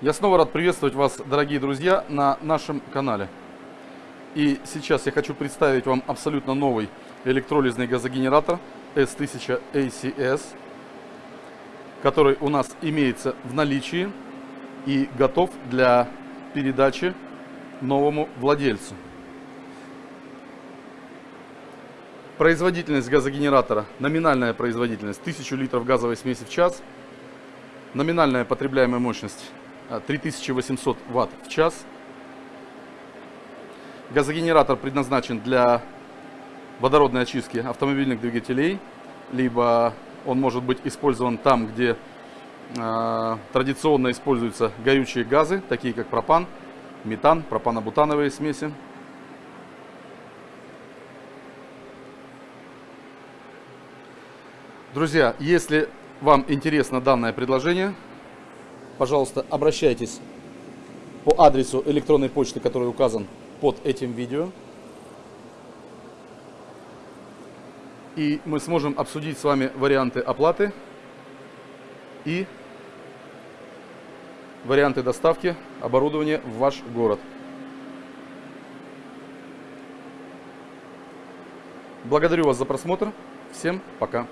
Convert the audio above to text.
Я снова рад приветствовать вас, дорогие друзья, на нашем канале. И сейчас я хочу представить вам абсолютно новый электролизный газогенератор S1000 ACS, который у нас имеется в наличии и готов для передачи новому владельцу. Производительность газогенератора, номинальная производительность 1000 литров газовой смеси в час, номинальная потребляемая мощность 3800 а, ватт в час. Газогенератор предназначен для водородной очистки автомобильных двигателей, либо он может быть использован там, где э, традиционно используются горючие газы, такие как пропан, метан, пропано-бутановые смеси. Друзья, если вам интересно данное предложение, пожалуйста, обращайтесь по адресу электронной почты, который указан под этим видео. И мы сможем обсудить с вами варианты оплаты и варианты доставки оборудования в ваш город. Благодарю вас за просмотр. Всем пока.